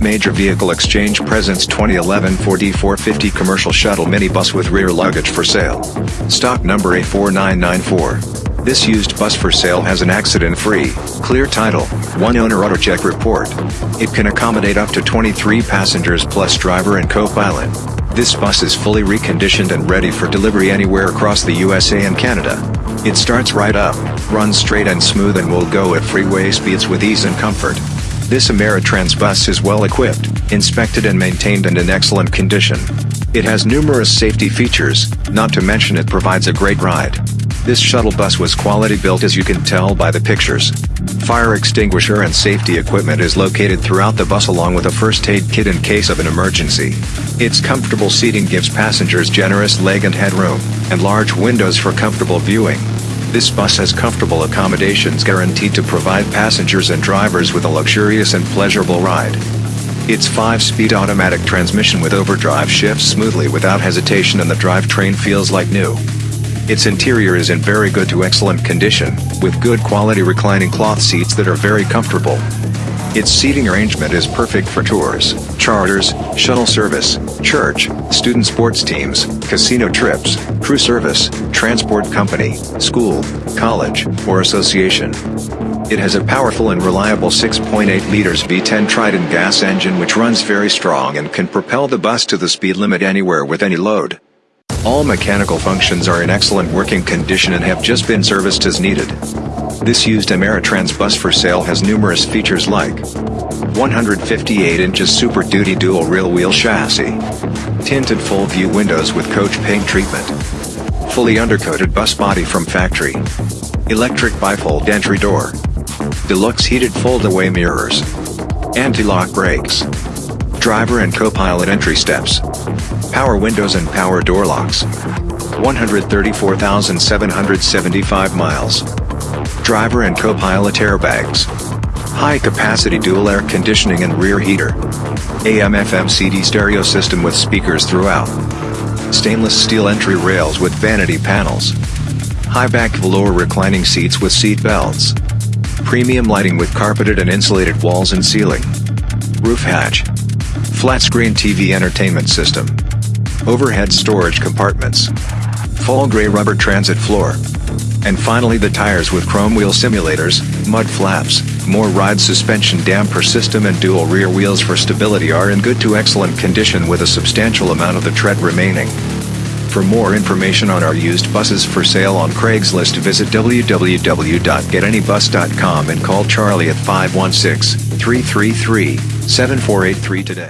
Major Vehicle Exchange presents 2011 Ford E450 Commercial Shuttle Minibus with rear luggage for sale. Stock number A4994. This used bus for sale has an accident-free, clear title, one owner auto check report. It can accommodate up to 23 passengers plus driver and co-pilot. This bus is fully reconditioned and ready for delivery anywhere across the USA and Canada. It starts right up, runs straight and smooth and will go at freeway speeds with ease and comfort. This Ameritrans bus is well equipped, inspected and maintained and in excellent condition. It has numerous safety features, not to mention it provides a great ride. This shuttle bus was quality built as you can tell by the pictures. Fire extinguisher and safety equipment is located throughout the bus along with a first aid kit in case of an emergency. Its comfortable seating gives passengers generous leg and head room, and large windows for comfortable viewing. This bus has comfortable accommodations guaranteed to provide passengers and drivers with a luxurious and pleasurable ride. Its 5-speed automatic transmission with overdrive shifts smoothly without hesitation and the drivetrain feels like new. Its interior is in very good to excellent condition, with good quality reclining cloth seats that are very comfortable. Its seating arrangement is perfect for tours, charters, shuttle service, church, student sports teams, casino trips, crew service, transport company, school, college, or association. It has a powerful and reliable 6.8 liters V10 Triton gas engine which runs very strong and can propel the bus to the speed limit anywhere with any load. All mechanical functions are in excellent working condition and have just been serviced as needed. This used Ameritrans bus for sale has numerous features like 158 inches Super Duty dual rear wheel chassis, tinted full view windows with coach paint treatment, fully undercoated bus body from factory, electric bifold entry door, deluxe heated fold-away mirrors, anti-lock brakes, driver and co-pilot entry steps, power windows and power door locks. 134,775 miles. Driver and co-pilot airbags. High-capacity dual air conditioning and rear heater. AM-FM CD stereo system with speakers throughout. Stainless steel entry rails with vanity panels. High-back velour reclining seats with seat belts. Premium lighting with carpeted and insulated walls and ceiling. Roof hatch. Flat screen TV entertainment system. Overhead storage compartments. Full gray rubber transit floor. And finally the tires with chrome wheel simulators, mud flaps, MORryde suspension damper system and dual rear wheels for stability are in good to excellent condition with a substantial amount of the tread remaining. For more information on our used buses for sale on Craigslist visit www.getanybus.com and call Charlie at 516-333-7483 today.